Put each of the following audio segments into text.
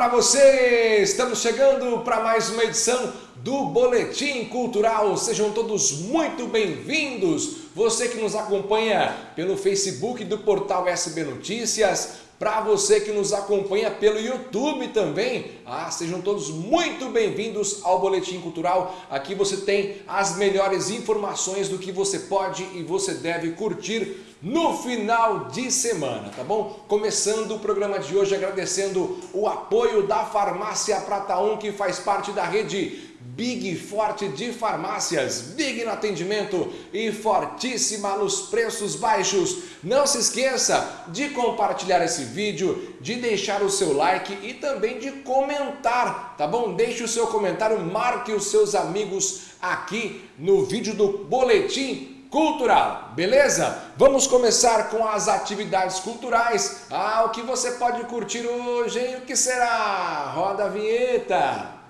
Para você! Estamos chegando para mais uma edição do Boletim Cultural. Sejam todos muito bem-vindos. Você que nos acompanha pelo Facebook do portal SB Notícias, para você que nos acompanha pelo YouTube também, ah, sejam todos muito bem-vindos ao Boletim Cultural. Aqui você tem as melhores informações do que você pode e você deve curtir no final de semana, tá bom? Começando o programa de hoje agradecendo o apoio da Farmácia Prata 1, que faz parte da rede Big Forte de farmácias, Big no atendimento e fortíssima nos preços baixos. Não se esqueça de compartilhar esse vídeo, de deixar o seu like e também de comentar, tá bom? Deixe o seu comentário, marque os seus amigos aqui no vídeo do Boletim Cultural, beleza? Vamos começar com as atividades culturais. Ah, o que você pode curtir hoje, hein? O que será? Roda a vinheta!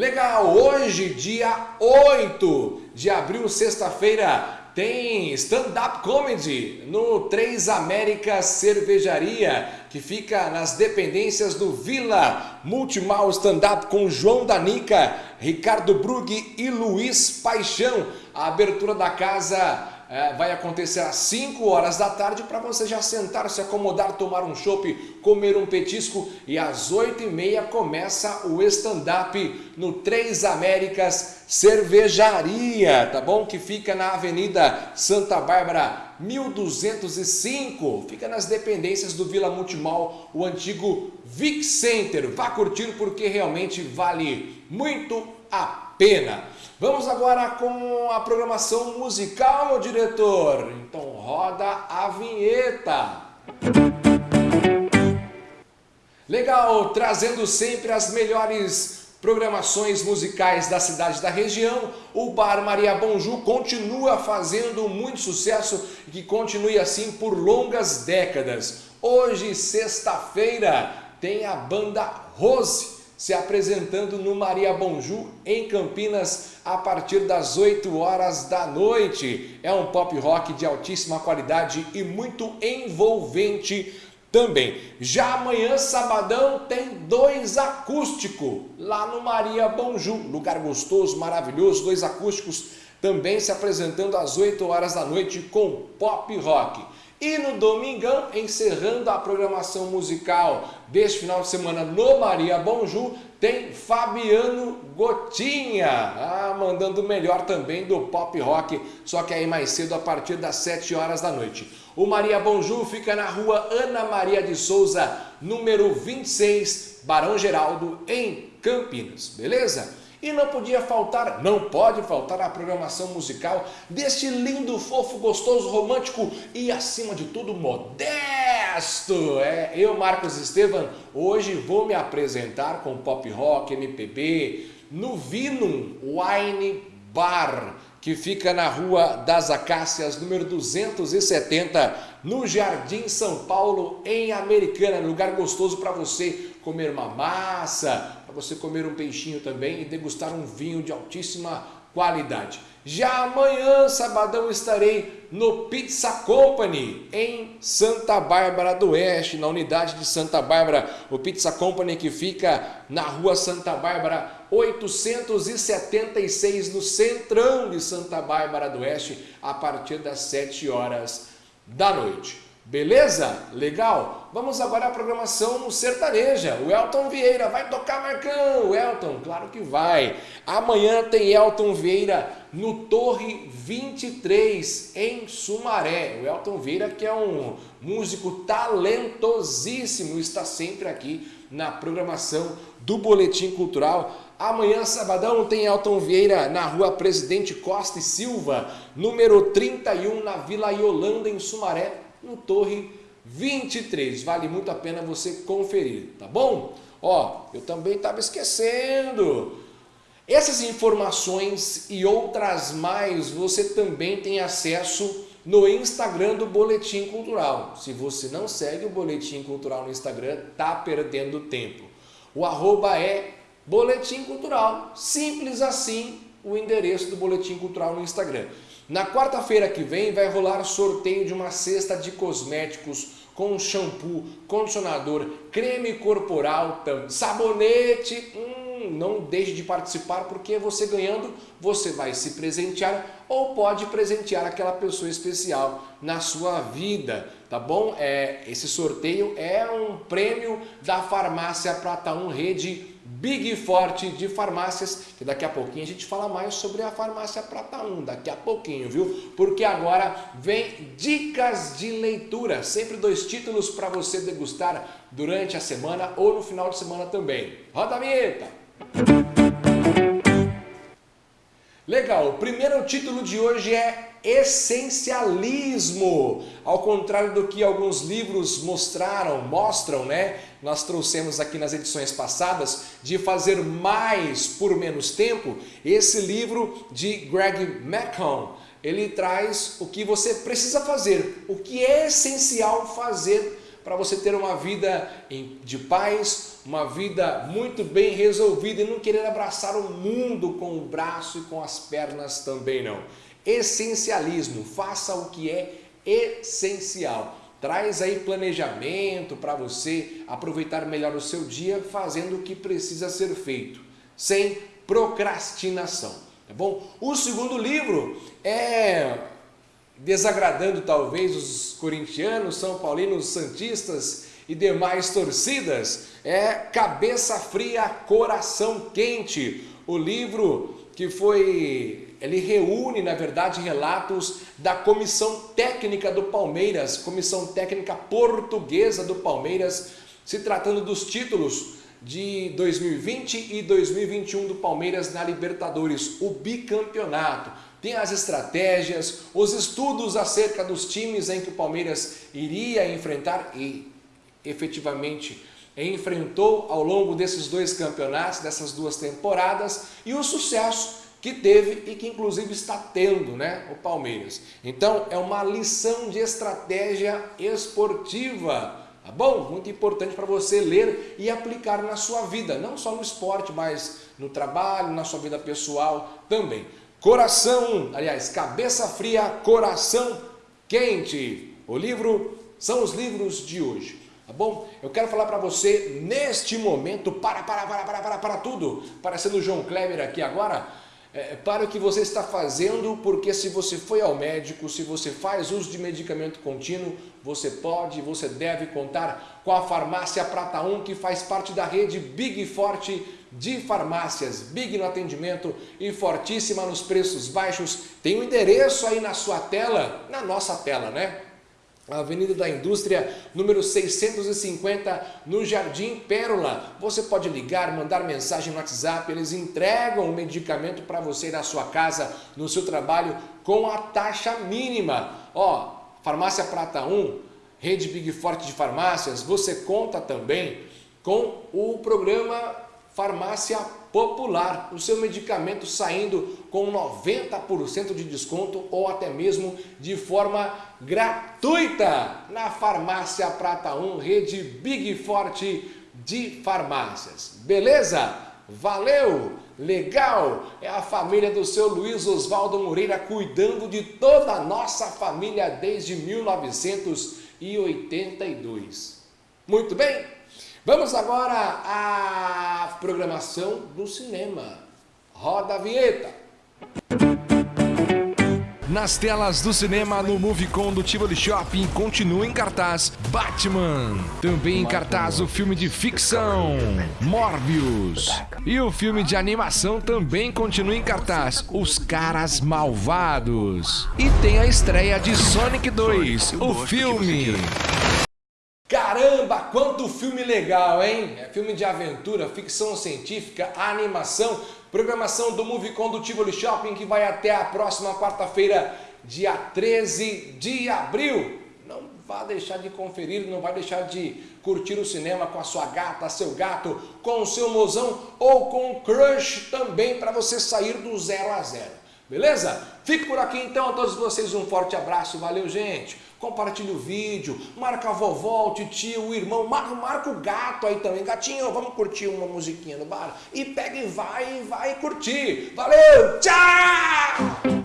Legal, hoje, dia 8 de abril, sexta-feira, tem stand-up comedy no Três Américas Cervejaria, que fica nas dependências do Vila Multimal Stand-up com João Danica, Ricardo Brug e Luiz Paixão. A abertura da casa é, vai acontecer às 5 horas da tarde para você já sentar, se acomodar, tomar um chopp, comer um petisco e às 8 e meia começa o stand-up no Três Américas Cervejaria, tá bom? Que fica na Avenida Santa Bárbara 1205, fica nas dependências do Vila Multimol, o antigo Vic Center. Vá curtir porque realmente vale muito a pena. Vamos agora com a programação musical, meu diretor. Então roda a vinheta. Legal, trazendo sempre as melhores programações musicais da cidade da região, o Bar Maria Bonju continua fazendo muito sucesso e que continue assim por longas décadas. Hoje, sexta-feira, tem a banda Rose se apresentando no Maria Bonju, em Campinas, a partir das 8 horas da noite. É um pop rock de altíssima qualidade e muito envolvente também. Já amanhã, sabadão, tem dois acústicos lá no Maria Bonju, lugar gostoso, maravilhoso, dois acústicos também se apresentando às 8 horas da noite com pop rock. E no domingão, encerrando a programação musical deste final de semana no Maria Bonju, tem Fabiano Gotinha, ah, mandando melhor também do pop rock, só que aí mais cedo a partir das 7 horas da noite. O Maria Bonju fica na rua Ana Maria de Souza, número 26, Barão Geraldo, em Campinas, beleza? E não podia faltar, não pode faltar a programação musical deste lindo, fofo, gostoso, romântico e, acima de tudo, modesto. É, eu, Marcos Estevam, hoje vou me apresentar com pop rock, MPB, no Vinum Wine Bar, que fica na Rua das Acácias, número 270, no Jardim São Paulo, em Americana. Lugar gostoso para você comer uma massa, para você comer um peixinho também e degustar um vinho de altíssima qualidade. Já amanhã, sabadão, estarei no Pizza Company, em Santa Bárbara do Oeste, na unidade de Santa Bárbara. O Pizza Company que fica na rua Santa Bárbara 876, no centrão de Santa Bárbara do Oeste, a partir das 7 horas da noite. Beleza? Legal? Vamos agora à programação sertaneja. O Elton Vieira vai tocar Marcão. Elton, claro que vai. Amanhã tem Elton Vieira no Torre 23, em Sumaré. O Elton Vieira que é um músico talentosíssimo, está sempre aqui na programação do Boletim Cultural. Amanhã, sabadão, tem Elton Vieira na rua Presidente Costa e Silva, número 31, na Vila Yolanda, em Sumaré no Torre 23. Vale muito a pena você conferir, tá bom? Ó, eu também estava esquecendo. Essas informações e outras mais você também tem acesso no Instagram do Boletim Cultural. Se você não segue o Boletim Cultural no Instagram, tá perdendo tempo. O arroba é Boletim Cultural. Simples assim o endereço do Boletim Cultural no Instagram. Na quarta-feira que vem vai rolar sorteio de uma cesta de cosméticos com shampoo, condicionador, creme corporal, sabonete, hum, não deixe de participar porque você ganhando, você vai se presentear ou pode presentear aquela pessoa especial na sua vida, tá bom? É, esse sorteio é um prêmio da Farmácia Prata 1 Rede Big Forte de farmácias, que daqui a pouquinho a gente fala mais sobre a farmácia Prata 1, daqui a pouquinho, viu? Porque agora vem dicas de leitura, sempre dois títulos para você degustar durante a semana ou no final de semana também. Roda a vinheta! Legal, o primeiro título de hoje é essencialismo. Ao contrário do que alguns livros mostraram, mostram, né? Nós trouxemos aqui nas edições passadas de fazer mais por menos tempo. Esse livro de Greg McCone, ele traz o que você precisa fazer, o que é essencial fazer para você ter uma vida de paz, uma vida muito bem resolvida e não querer abraçar o mundo com o braço e com as pernas também não. Essencialismo, faça o que é essencial. Traz aí planejamento para você aproveitar melhor o seu dia fazendo o que precisa ser feito, sem procrastinação, tá bom? O segundo livro é desagradando talvez os corintianos, são paulinos, santistas e demais torcidas, é Cabeça Fria, Coração Quente, o livro que foi ele reúne, na verdade, relatos da comissão técnica do Palmeiras, comissão técnica portuguesa do Palmeiras, se tratando dos títulos de 2020 e 2021 do Palmeiras na Libertadores, o bicampeonato. Tem as estratégias, os estudos acerca dos times em que o Palmeiras iria enfrentar e efetivamente enfrentou ao longo desses dois campeonatos, dessas duas temporadas e o sucesso que teve e que inclusive está tendo né, o Palmeiras. Então é uma lição de estratégia esportiva, tá bom? Muito importante para você ler e aplicar na sua vida, não só no esporte, mas no trabalho, na sua vida pessoal também. Coração, aliás, cabeça fria, coração quente. O livro são os livros de hoje. Tá bom? Eu quero falar para você neste momento, para, para, para, para, para, para tudo, parecendo o João Kleber aqui agora, é, para o que você está fazendo, porque se você foi ao médico, se você faz uso de medicamento contínuo, você pode, você deve contar com a Farmácia Prata 1, que faz parte da rede Big Forte de farmácias. Big no atendimento e fortíssima nos preços baixos. Tem o um endereço aí na sua tela, na nossa tela, né? Avenida da Indústria, número 650, no Jardim Pérola. Você pode ligar, mandar mensagem no WhatsApp, eles entregam o medicamento para você na sua casa, no seu trabalho, com a taxa mínima. Ó, Farmácia Prata 1, Rede Big Forte de Farmácias, você conta também com o programa Farmácia Popular, o seu medicamento saindo com 90% de desconto ou até mesmo de forma gratuita na Farmácia Prata 1, rede Big Forte de farmácias. Beleza? Valeu! Legal! É a família do seu Luiz Oswaldo Moreira cuidando de toda a nossa família desde 1982. Muito bem? Vamos agora à programação do cinema. Roda a vinheta. Nas telas do cinema, no Movicon do Tivoli Shopping, continua em cartaz Batman. Também em cartaz o filme de ficção Morbius. E o filme de animação também continua em cartaz Os Caras Malvados. E tem a estreia de Sonic 2, o filme. Caramba, quanto filme legal, hein? É filme de aventura, ficção científica, animação, programação do Movicon do Tivoli Shopping que vai até a próxima quarta-feira, dia 13 de abril. Não vá deixar de conferir, não vai deixar de curtir o cinema com a sua gata, seu gato, com o seu mozão ou com o crush também para você sair do zero a zero. Beleza? Fico por aqui então, a todos vocês um forte abraço, valeu gente! Compartilhe o vídeo, marca a vovó, o tio, o irmão, marca, marca o gato aí também, gatinho, vamos curtir uma musiquinha no bar? E pega e vai, vai curtir! Valeu, tchau!